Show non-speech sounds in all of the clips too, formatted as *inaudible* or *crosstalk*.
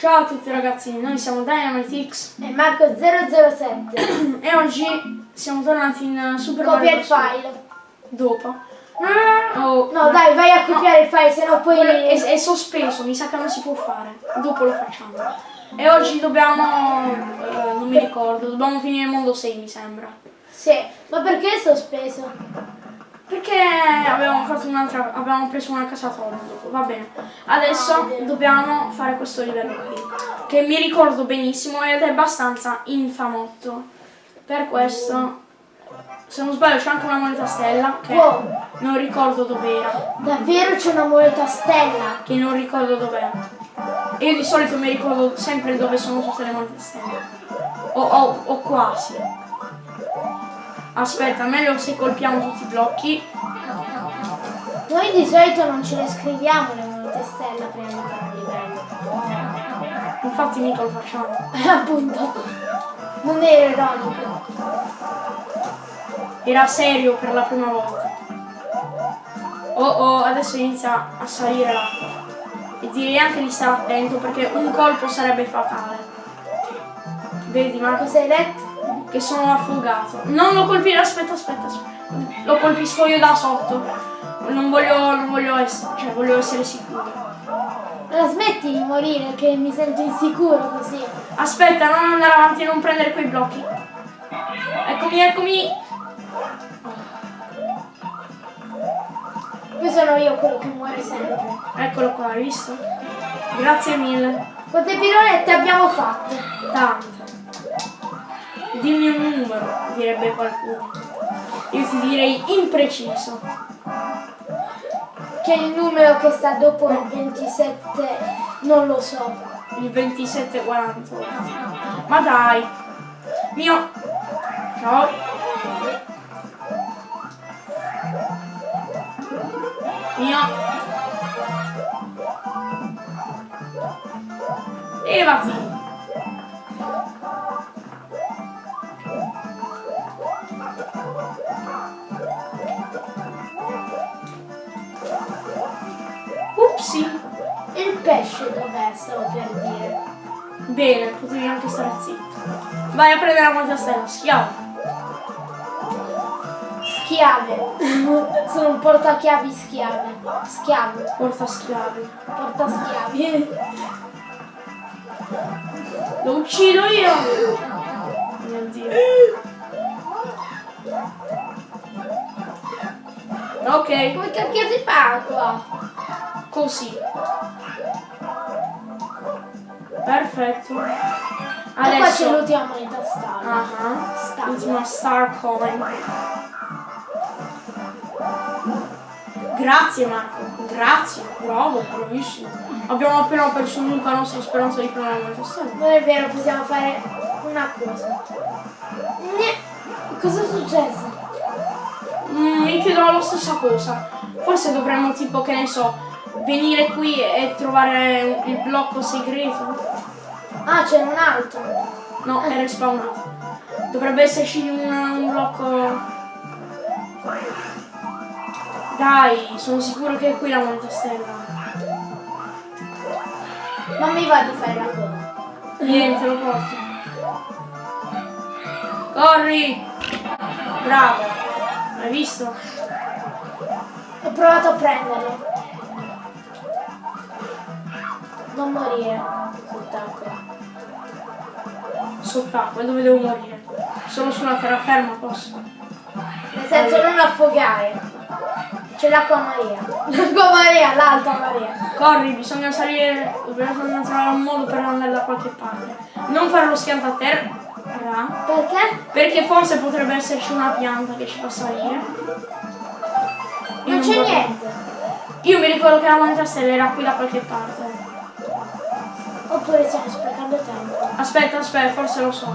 Ciao a tutti ragazzi, noi siamo Dynamitix e Marco007 *clears throat* e oggi siamo tornati in Super Copia Mario il file. Dopo. No, Oh, no, dai, vai a copiare il file, sennò poi... È, è sospeso, mi sa che non si può fare. Dopo lo facciamo. E oggi dobbiamo... eh, non mi ricordo, dobbiamo finire il mondo 6 mi sembra. Sì, ma perché è sospeso? Perché avevamo fatto un'altra. avevamo preso una casatoria dopo, va bene. Adesso dobbiamo fare questo livello qui. Che mi ricordo benissimo ed è abbastanza infamotto. Per questo. Se non sbaglio c'è anche una moneta stella che Wow. non ricordo dov'era. Davvero c'è una moneta stella? Che non ricordo dov'era. Io di solito mi ricordo sempre dove sono tutte le monete stelle. O, o- o quasi. Aspetta, meglio se colpiamo tutti i blocchi. Noi di solito non ce le scriviamo le monete stella prima di fare un livello. Infatti mica lo facciamo. Eh, appunto. Non era ironico. Era serio per la prima volta. Oh oh, adesso inizia a salire l'acqua. E direi anche di stare attento perché un colpo sarebbe fatale. Vedi Marco? Cosa hai detto? Che sono affogato. Non lo colpire, aspetta, aspetta, aspetta. Lo colpisco io da sotto. Non voglio, non voglio essere, cioè voglio essere sicuro. La smetti di morire che mi sento insicuro così. Aspetta, non andare avanti e non prendere quei blocchi. Eccomi, eccomi. Poi sono io quello che muore sempre. Eccolo qua, hai visto? Grazie mille. Quante pirolette abbiamo fatto? Tante. Dimmi un numero, direbbe qualcuno. Io ti direi impreciso. Che è il numero che sta dopo il 27 non lo so. Il 2748. Ma dai. Mio. Ciao. Mio. Levati. Upsi. E il pesce dov'è? Stavo per dire. Bene, potevi anche stare zitto. Vai a prendere la moneta stella, schiavo. Schiave. *laughs* sono un portachiavi schiave. Schiavo. Porta schiavi. Porta schiavi. *laughs* Lo uccido io! Mio dio. *laughs* Ok, Come cacchio si fa qua? Così. Perfetto. E qua c'è Adesso. l'ultima moneta star. Ah, Star. L'ultima star coin. Grazie Marco, grazie, bravo, bravissimo. Abbiamo appena perso l'unica nostra speranza di prendere moneta stella. Non è vero, possiamo fare una cosa. Ne- Cosa è successo? Mm, mi chiedono la stessa cosa. Forse dovremmo tipo, che ne so, venire qui e trovare il blocco segreto. Ah, c'è un altro. No, è respawnato. Dovrebbe esserci un, un blocco. Dai, sono sicuro che è qui la moneta stella. Non mi va di fare la coda. Niente, lo porto. Corri! Bravo! Hai visto? Ho provato a prenderlo. Non morire. Sott'acqua. Sott'acqua, dove devo morire? Solo sulla terraferma posso. Nel senso non affogare. C'è l'acqua Maria. *laughs* L'acqua Maria, l'alta Maria. Corri, bisogna salire, bisogna trovare un modo per andare da qualche parte. Non fare lo schianto a terra, Perché? perché forse potrebbe esserci una pianta che ci fa salire. Io Non c'è niente. Io mi ricordo che la moneta stella era qui da qualche parte. Oppure stiamo sprecando tempo. Aspetta, aspetta, forse lo so.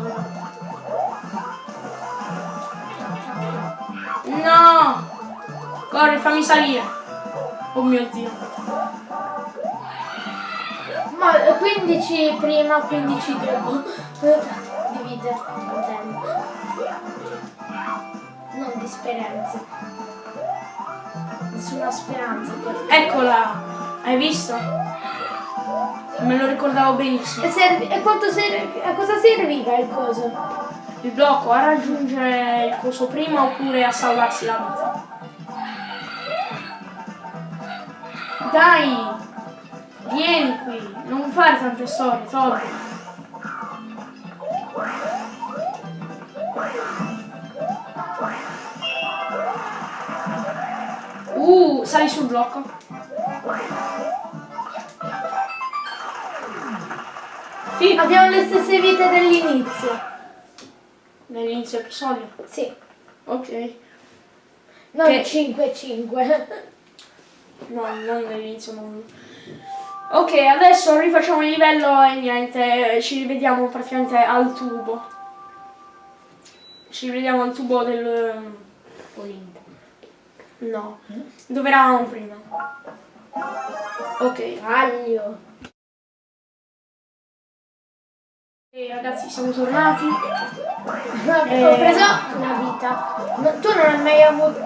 No! Corri, fammi salire. Oh mio dio. Ma 15 prima, 15 dopo. *laughs* Di vite, intendo. Non di speranze. Nessuna speranza. Eccola! Hai visto? Me lo ricordavo benissimo. E, servi- e quanto ser- a cosa serviva il coso? Il blocco a raggiungere il coso prima oppure a salvarsi la vita. Dai! Vieni qui, non fare tante storie, Todd. Uh, sali sul blocco. Sì, Abbiamo le stesse vite dell'inizio. nell'inizio episodio. Sì. Ok. Non Che- 5-5. No, non nell'inizio mondo. Ok, adesso rifacciamo il livello e niente, ci rivediamo praticamente al tubo. Ci rivediamo al tubo del... Olimpo. No, dove eravamo prima. Ok, Aglio. E ragazzi siamo tornati. Ho Eh. preso una vita. No, tu non hai mai avuto.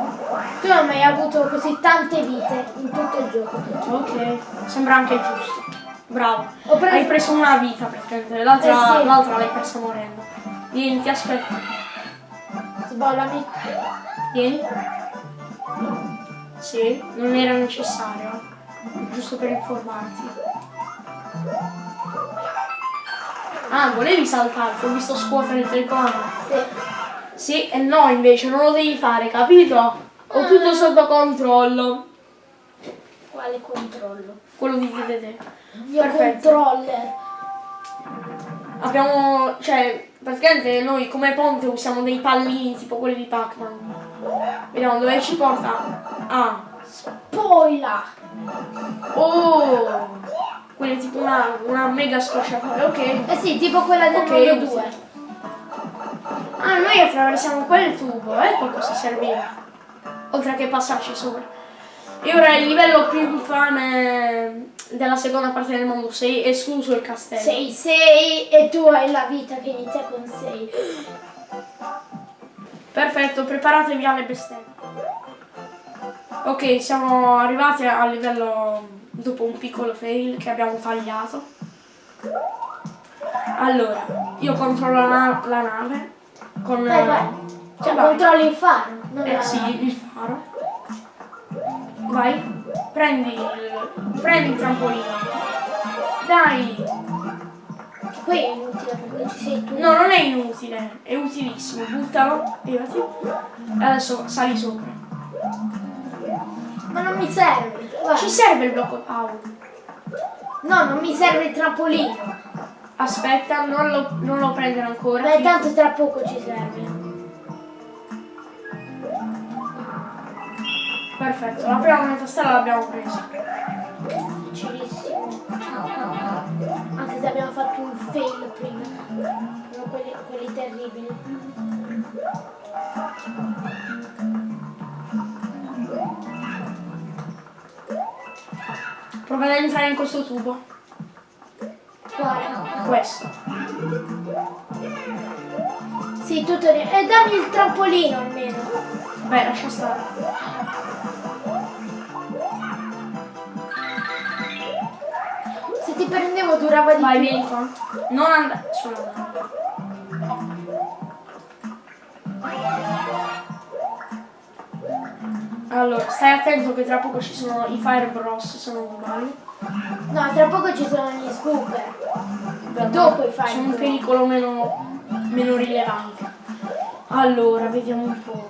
Tu non hai mai avuto così tante vite in tutto il gioco. Ok, sembra anche giusto. Bravo. Ho preso- Hai preso una vita praticamente, l'altra Eh sì. l'altra l'hai persa morendo. Vieni, ti aspetto. Sbollami. Vieni. Sì, non era necessario, giusto per informarti. Ah, volevi saltare, ti ho visto scuotere il telecomando. Sì. Sì e no invece, non lo devi fare, capito? Ho tutto sotto controllo. Quale controllo? Quello di DDD. Io Perfetto. controller. Abbiamo, cioè, praticamente noi come ponte usiamo dei pallini tipo quelli di Pac-Man. Vediamo dove ci porta. Ah, Spoiler. oh! È tipo una, una mega scocciatura, ok. Eh sì, tipo quella del Ok, mondo sì. 2. Ah, noi attraversiamo quel tubo, ecco cosa serviva. Oltre che passarci sopra. E ora il livello più infame della seconda parte del mondo 6, escluso il castello. Sei 6 e tu hai la vita che inizia con 6. Perfetto, preparatevi alle bestemmie. Ok, siamo arrivati al livello dopo un piccolo fail che abbiamo tagliato. Allora, io controllo la, la nave con... Vai, vai. Cioè, vai. controlli il faro. Eh la- sì, il faro. Vai, prendi il, prendi il trampolino. Dai! Qui è inutile perché ci sei tu. No, non è inutile, è utilissimo. Buttalo, levati. E adesso sali sopra. Ma non mi serve. Guarda. Ci serve il blocco power. No, non mi serve il trampolino. Aspetta, non lo, non lo prendere ancora. Beh, tanto tra poco ci serve. Perfetto, la prima moneta stella l'abbiamo presa. Facilissimo. Anche se abbiamo fatto un fail prima. Quelli, quelli terribili. Prova ad entrare in questo tubo. Quale? Questo. Sì, tutto lì. E dammi il trampolino almeno. Beh, lascia stare. Se ti prendevo durava di Vai, più. vieni qua. Non andare sulla nave. Allora, stai attento che tra poco ci sono i Fire Bros, se non sbaglio. No, tra poco ci sono gli scooper. Beh, Dopo i Fire Sono un Bros. pericolo meno, meno rilevante. Allora, vediamo un po'.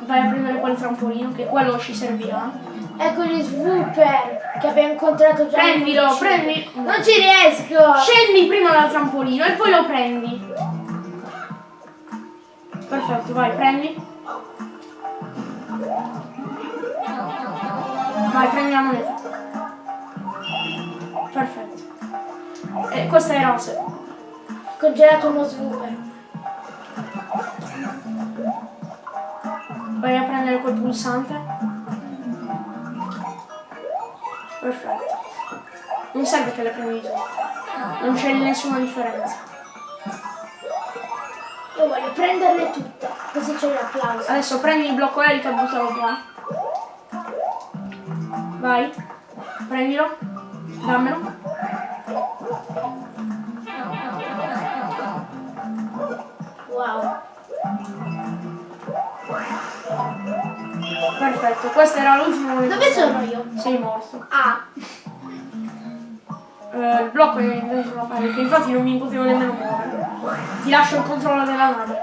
Vai a prendere quel trampolino, che quello ci servirà. Ecco gli swooper che abbiamo incontrato già. Prendilo, in prendi. Non ci riesco. Scendi prima dal trampolino e poi lo prendi. Perfetto, vai, prendi. Vai, prendi la moneta. Perfetto. E questa era la se- Congelato uno swooper. Vai a prendere quel pulsante. Perfetto. Non serve che le prendi tu. Non c'è nessuna differenza. Io voglio prenderle tutte. Così c'è l'applauso. Adesso prendi il blocco elica e buttalo qua. Vai. Prendilo. Dammelo. Wow. Perfetto, questo era l'ultimo livello. Dove sono io? Sei morto. Ah, Eh, il blocco è in sulla parete, infatti non mi potevo nemmeno muovere. Ti lascio il controllo della nave.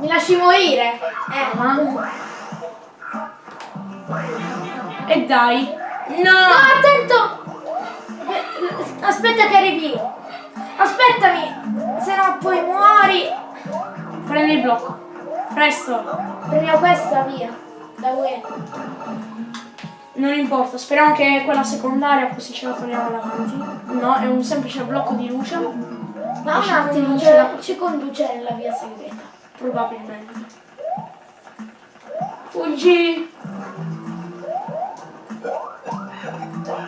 mi lasci morire? Eh. Ah. E dai. No, No! attento! Aspetta che arrivi. Aspettami! Se no poi muori. Prendi il blocco. Presto. Prendiamo questa via. Da UE. Non importa, speriamo che quella secondaria così ce la togliamo davanti. No, è un semplice blocco di luce. Ma un attimo, la- ci conduce nella via segreta. Probabilmente. Fuggi!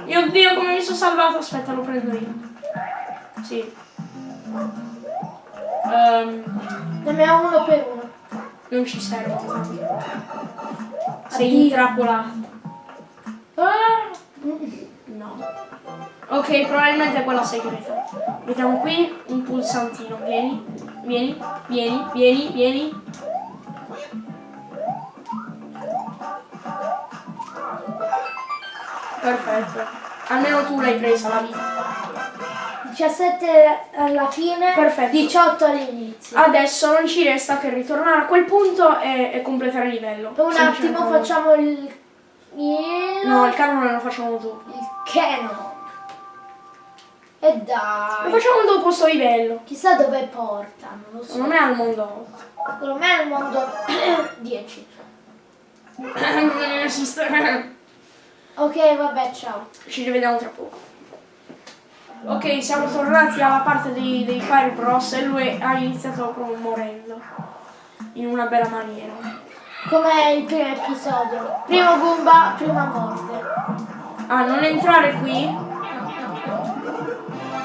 Mio Dio, come mi sono salvato? Aspetta, lo prendo io. Sì. Ehm, Ne abbiamo uno per uno. non ci serve. Sei Addio. intrappolato. Ah! No. Ok, probabilmente è quella segreta. Mettiamo qui un pulsantino. Vieni, vieni, vieni, vieni, vieni. Perfetto. Almeno tu l'hai presa la vita. 17 alla fine, Perfetto. 18 all'inizio. Adesso non ci resta che ritornare a quel punto e, e completare il livello. Un attimo facciamo il... il... No, il canone lo facciamo dopo. il canon. E Lo dai. facciamo dopo sto livello. Chissà dove porta, non lo so. Secondo me è al mondo 8. Secondo me è il mondo 10. Ok, vabbè, ciao. Ci rivediamo tra poco. Ok, siamo tornati alla parte dei, dei Fire Bros e lui ha iniziato proprio morendo. In una bella maniera. Come il primo episodio. Primo Goomba, prima morte. Ah, non entrare qui?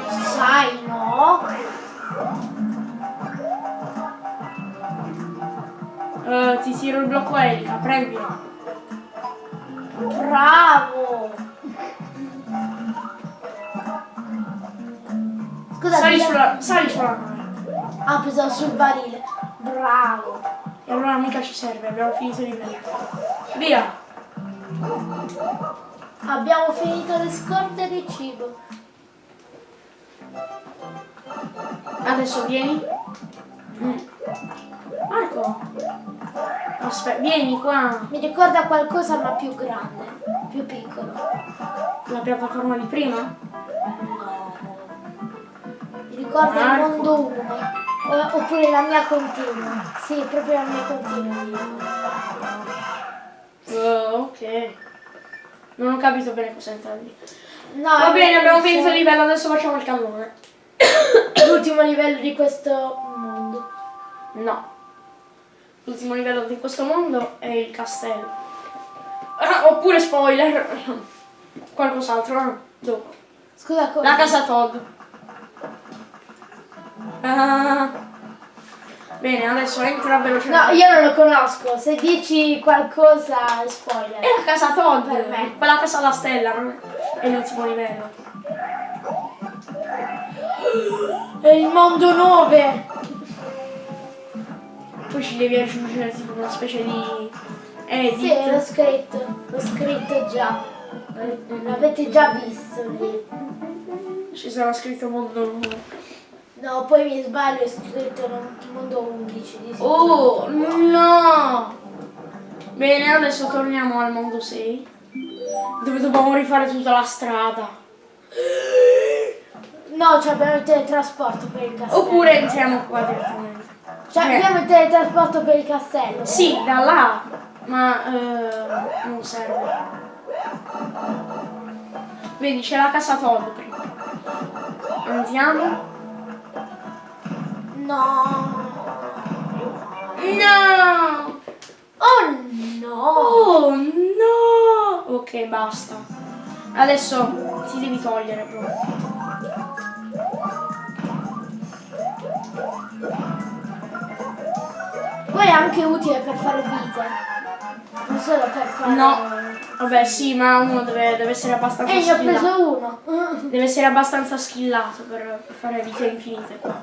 Sai, no? Eh, ti tiro il blocco elica, prendilo. Bravo! Scusa, Sali sulla, sali sulla. Ah, pensavo sul barile. Bravo. E allora mica ci serve, abbiamo finito il livello. Via! Abbiamo finito le scorte di cibo. Adesso vieni. Mm. Marco! Aspetta, vieni qua. Mi ricorda qualcosa ma più grande, più piccolo. La piattaforma di prima? No. Mi ricorda Marco. il mondo 1. Oppure la mia continua. Sì, proprio la mia continua. Eh, ok. Non ho capito bene cosa intendi. No, Va bene, abbiamo finito il livello, adesso facciamo il cannone. *coughs* L'ultimo livello di questo mondo. No. L'ultimo livello di questo mondo è il castello. Ah, oppure spoiler. Qualcos'altro, no? Dopo. Scusa, come? La casa Todd. Ah. Bene, adesso entra velocemente. No, io non lo conosco. Se dici qualcosa, spoiler. È la casa Todd, Per me. quella casa alla stella, non è è l'ultimo livello. È il mondo 9. Poi ci devi aggiungere tipo una specie di edit. Sì, l'ho scritto. L'ho scritto già. L'avete già visto lì. Ci sarà scritto mondo nuovo. No, poi mi sbaglio, ho scritto mondo 11 di sicuro. Oh no! Bene, adesso torniamo al mondo 6. Dove dobbiamo rifare tutta la strada. No, cioè abbiamo il teletrasporto per il castello. Oppure entriamo qua direttamente. Cioè Eh, abbiamo il teletrasporto per il castello. Sì, da là. Ma eh, non serve. Vedi, c'è la casa Todd prima. Andiamo. No. No! Oh no. Oh no! Ok, basta. Adesso ti devi togliere proprio. Poi è anche utile per fare vite. Non solo per fare... No. Vabbè, sì, ma uno deve, deve essere abbastanza E ne ho preso uno. Deve essere abbastanza skillato per, per fare vite infinite qua.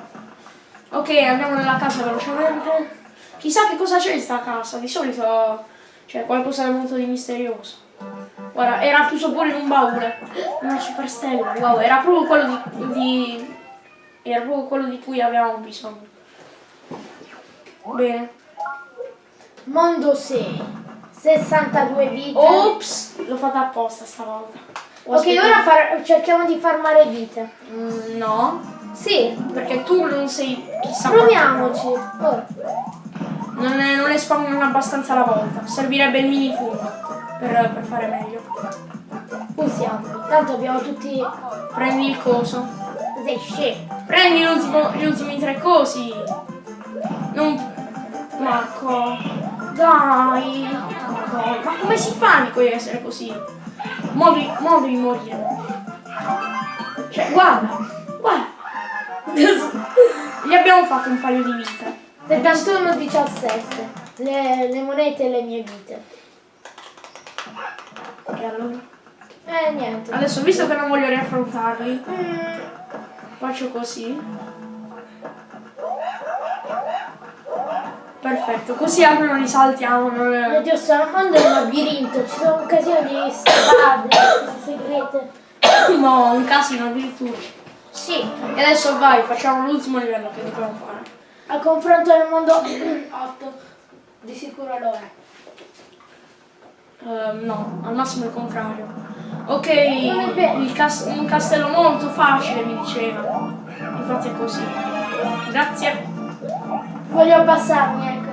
Ok, andiamo nella casa velocemente. Chissà che cosa c'è in sta casa, di solito c'è qualcosa di molto di misterioso. Guarda, era chiuso pure in un baule. Una superstella, wow, era proprio quello di, di- Era proprio quello di cui avevamo bisogno. Bene. Mondo 6. 62 vite. Ops! L'ho fatta apposta stavolta. Ho ok, ora far- cerchiamo di farmare vite. Mm, no, Sì, perché tu non sei chissà proviamoci. Ora. Non, è, non le spawnano abbastanza alla volta. Servirebbe il mini fungo per, per fare meglio. Usiamo. Tanto abbiamo tutti. Prendi il coso. Sei scemo. Prendi gli ultimi tre cosi. Non. Marco. Dai. Madonna, Ma come si fa Nico di essere così? Mo devi, mo devi morire. Cioè, guarda. Guarda. Gli abbiamo fatto un paio di vite. 71 17. Le, le monete e le mie vite. E allora? Eh niente. Adesso, visto che non voglio riaffrontarli, Mm, faccio così. Perfetto, così almeno non li saltiamo. Non... mio Dio, sto armando il labirinto. Ci sono un casino di strade, segrete. No, un casino addirittura. Sì, E adesso vai, facciamo l'ultimo livello che dobbiamo fare. al confronto del mondo *clears throat* 8. Di sicuro lo è. Ehm, no, al massimo il contrario. Ok, vero. il cas- un castello molto facile mi diceva. Infatti è così. Grazie. Voglio abbassarmi, ecco.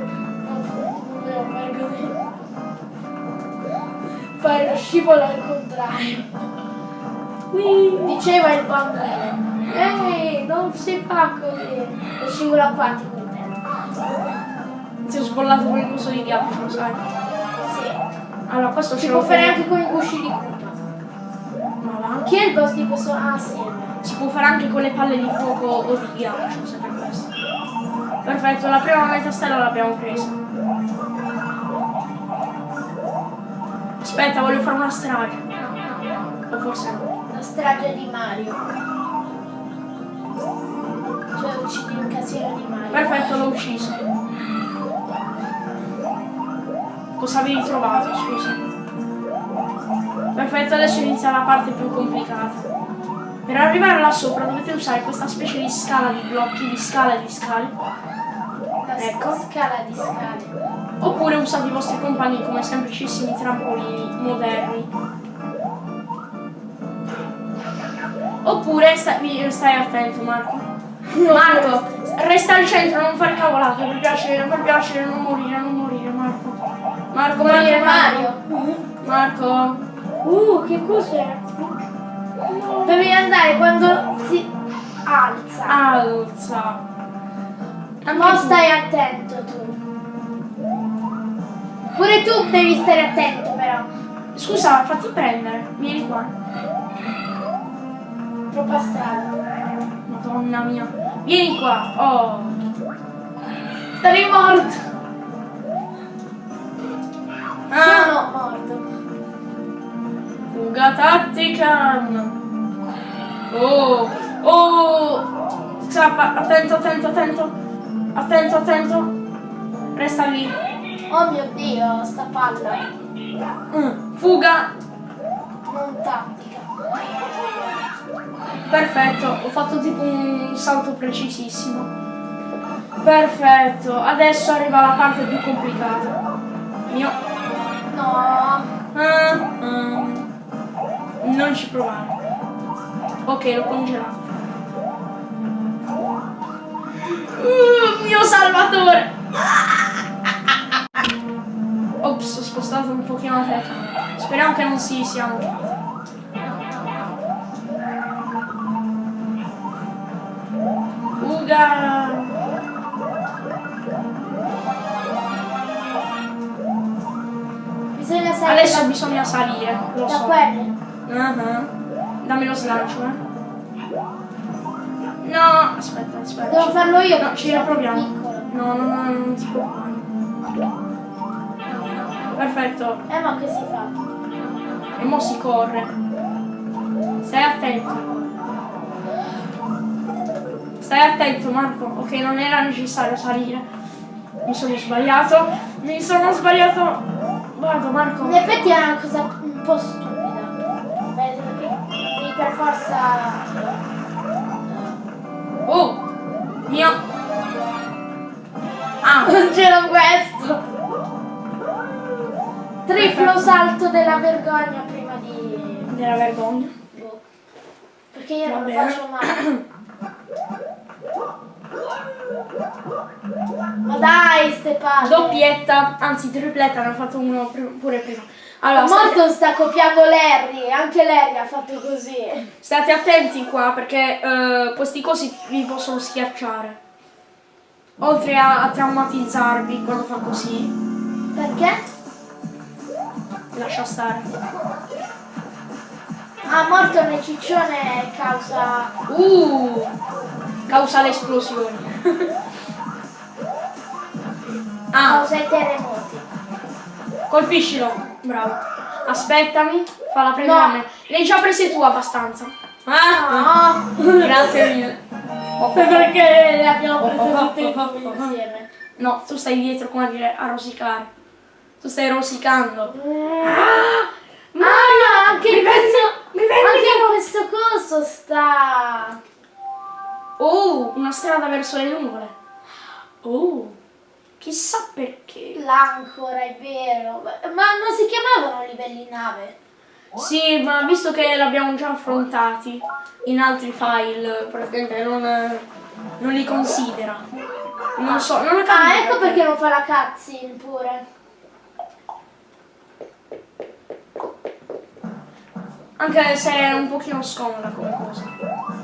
Fare lo scivolo al contrario. Diceva il bambino. Ehi, non si fa così. Lo scivolo acquatico intendo. Ti ho sbollato con il coso di ghiaccio, sai. Sì. Allora, questo Si ce può lo fare anche con i gusci di Koopa. Ma va. Chi è il boss di questo? Ah, sì. Si può fare anche con le palle di fuoco o di ghiaccio, se. Perfetto, la prima metà stella l'abbiamo presa. Aspetta, voglio fare una strage. O forse no. La strage di Mario. Cioè uccidi un casino di Mario. Perfetto, l'ho ucciso. Cosa avevi trovato, scusa? Perfetto, adesso inizia la parte più complicata. Per arrivare là sopra dovete usare questa specie di scala di blocchi, di scale e di scale. Ecco. scala di scale. Oppure usate i vostri compagni come semplicissimi trampolini moderni. Oppure stai, stai attento Marco. *laughs* Marco, resta al centro, non fare cavolate, per piacere, per piacere, non morire, non morire Marco. Marco, Marco, Mario. Marco. Uh, che cos'è? Devi andare quando si alza. Alza. Ma stai attento tu. Pure tu devi stare attento però. Scusa, fatti prendere. Vieni qua. Troppa strada. Madonna mia. Vieni qua. Oh. Sarei morto. Ah. Sono morto. Fuga tattica. Oh, oh. Scappa, attento, attento, attento. Attento, attento. Resta lì. Oh mio dio, sta palla. Mm, Fuga. Non tattica. Perfetto, ho fatto tipo un salto precisissimo. Perfetto, adesso arriva la parte più complicata. Mio. No. Ah, ah. Non ci provare. Ok, l'ho congelato. Uh, mio salvatore! Ops, ho spostato un pochino la telecamera. Speriamo che non si sia notata. Fuga! Bisogna salire Adesso bisogna salire, lo da so. quelle. Ah, Dammi lo slancio, eh. No, aspetta, aspetta. Devo farlo io. No, ci riproviamo. Piccolo. No, no, no, non ti preoccupare. Perfetto. Eh ma che si fa? E mo si corre. Stai attento. Stai attento Marco. Ok, non era necessario salire. Mi sono sbagliato. Mi sono sbagliato. Guarda Marco. In effetti è una cosa un po' stupida. Forza... Oh! Mio! Ah! *laughs* C'era questo! Triplo salto della vergogna prima di... Della vergogna. boh. Perché io Va non lo bene. faccio mai. *clears throat* Ma dai, ste palle! Doppietta, anzi tripletta, ne ho fatto uno pure prima. Allora, state, Morton sta copiando Larry, anche Larry ha fatto così. state attenti qua perché eh, questi cosi vi possono schiacciare. Oltre a, a traumatizzarvi quando fa così, Perché? lascia stare. Ah, Morton è ciccione causa... Uh! Causa le esplosioni. *laughs* ah, causa i terremoti. colpiscilo. Bravo. Aspettami, falla prendere No. a me. Ne hai già prese tu abbastanza. Ah, No! *laughs* Grazie mille. Perché le abbiamo prese tutte e due insieme. No, tu stai dietro, come a dire, a rosicare. Tu stai rosicando. Ah, Ma anche mi questo... mi Anche questo coso sta... Oh, una strada verso le nuvole. Oh, chissà perché. L'ancora, è vero. Ma non si chiamavano livelli nave? Sì, ma visto che l'abbiamo già affrontati in altri file, praticamente non, non li considera. Non so, non ho capito. Ah, ecco perché non fa la cutscene pure. Anche se è un pochino scomoda come cosa.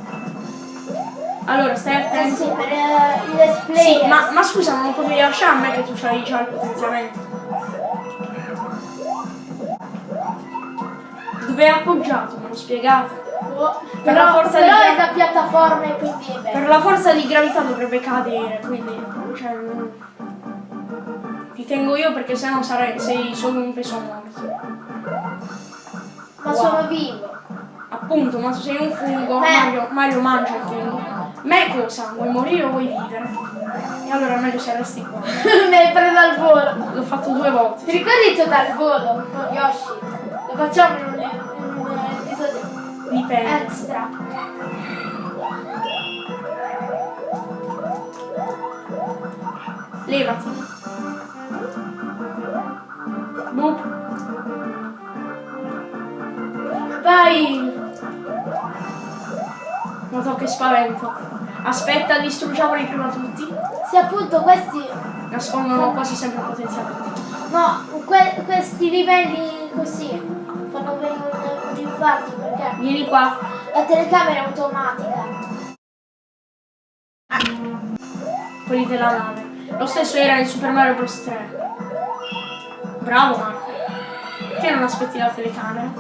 Allora, stai Eh attento. sì, per eh, i let's play. Sì, ma, ma scusa, non potevi lasciare a me che tu c'hai già il potenziamento. Dove è appoggiato? Me lo spiegate? Oh, per però la forza però di- è da piattaforme, quindi è Per la forza di gravità dovrebbe cadere, quindi. Cioè. Ti tengo io perché sennò sarei, sei solo un peso morto. Ma Wow. sono vivo. Appunto, ma tu sei un fungo, Eh. Mario, Mario mangia il fungo. Me cosa? Vuoi morire o vuoi vivere? E allora è meglio se resti qua. *laughs* Mi hai preso al volo. L'ho fatto due volte. Ti ricordi tu dal volo con Yoshi? Lo facciamo in un, in un episodio Dipende. extra. Levati. Boop. Vai! Noto che spavento. Aspetta, distruggiamoli prima tutti. Se appunto questi... Nascondono quasi sempre il potenziamento. No, que- questi livelli così fanno venire un, infarto perché Vieni qua. la telecamera è automatica. Quelli della nave. Lo stesso era in Super Mario Bros 3. Bravo Marco. Perché non aspetti la telecamera?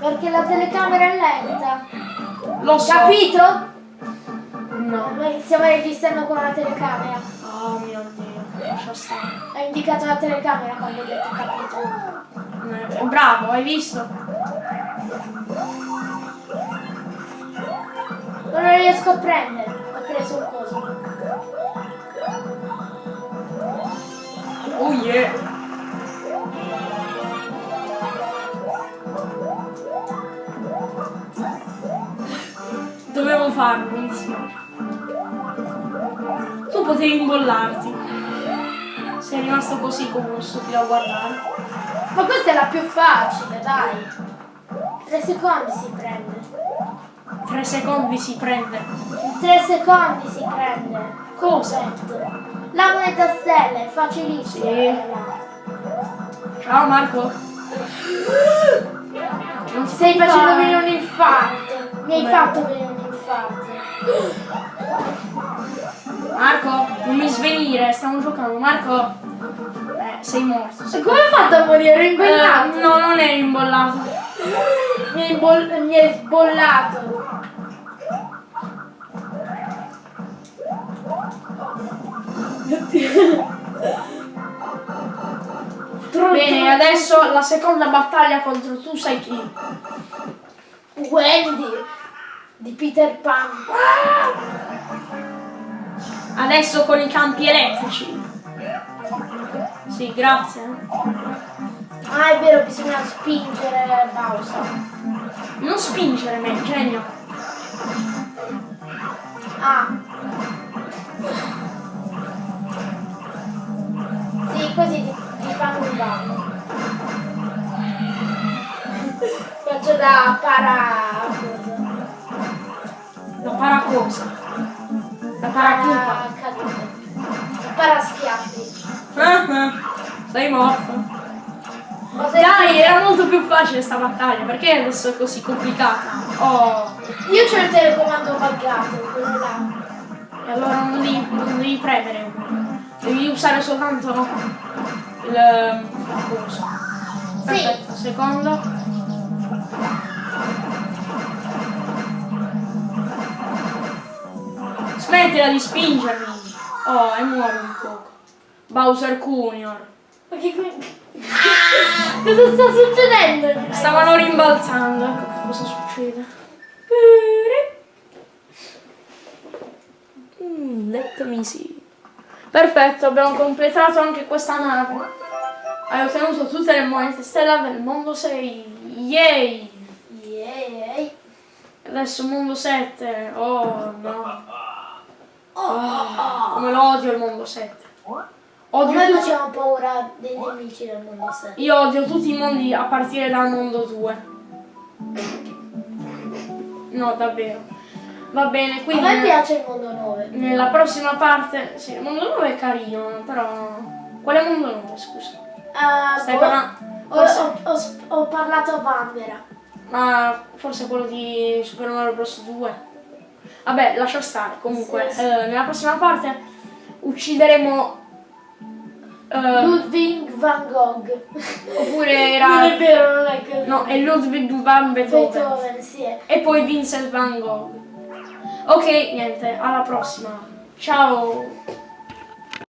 Perché la telecamera è lenta. Lo so. Capito? No. Noi stiamo registrando con la telecamera. Oh mio dio. Lascia stare. Ho indicato la telecamera quando ho detto capito. Eh, Bravo, hai visto? Non lo riesco a prendere. Ho preso un coso. Oh yeah. Farlo, dispiace. Tu potevi imbollarti. Sei rimasto così come uno stupido a guardare. Ma questa è la più facile, dai. Tre secondi si prende. Tre secondi si prende. In tre secondi si prende. Cosa? La moneta stella è facilissima. Sì. Ciao Marco. Non Ti stai facendo venire un infarto. Mi hai fatto venire infarto. Marco, non mi svenire, stiamo giocando. Marco. Eh, sei morto. E sei- come hai fatto a morire? Ero imbollato. Eh, no, non eri imbollato. Mi hai, boll- mi hai sbollato. Bene, adesso la seconda battaglia contro tu sai chi. Wendy di Peter Pan. Adesso con i campi elettrici. Sì, grazie. Ah, è vero, bisogna spingere Bowser. Non spingere me, genio. Ah. Sì, così ti, ti fanno un danno. Faccio da para... cosa? La paracosa. La paraculpa. Para cadute. Para schiaffi. Ah, ah. Sei morto. Dai, era molto più facile sta battaglia, perché adesso è così complicata? Oh, Io c'ho il telecomando buggato, quello là. e allora non devi, non devi premere, devi usare soltanto il la cosa. Perfetto, secondo. Smettila di spingermi! Oh, e muore un poco. Bowser Junior. Ma che qui... Cosa sta succedendo? Stavano rimbalzando, ecco cosa succede. Mm, let me see. Perfetto, abbiamo completato anche questa nave. Hai ottenuto tutte le monete stella del mondo 6. Yay! Yay. Adesso mondo 7. Oh no. Oh. Come lo odio il mondo 7. Odio Noi tutti- facciamo paura dei nemici del mondo 7. Io odio tutti i mondi a partire dal mondo 2. No, davvero. Va bene, A quindi me piace il mondo 9. nella prossima parte... Sì, il mondo 9 è carino, però... Quale mondo 9, scusa? Ah, Stai boh, parlando... ho, Forse, ho- ho ho parlato a Vanvera. ma forse quello di Super Mario Bros 2. Vabbè, lascia stare. Comunque, Sì, sì. eh, nella prossima parte uccideremo... eh, Ludwig van Gogh. oppure Non è era... vero, non è così. No, è Ludwig van Beethoven. Beethoven, sì. E poi Vincent Van Gogh. Ok, niente, alla prossima. Ciao.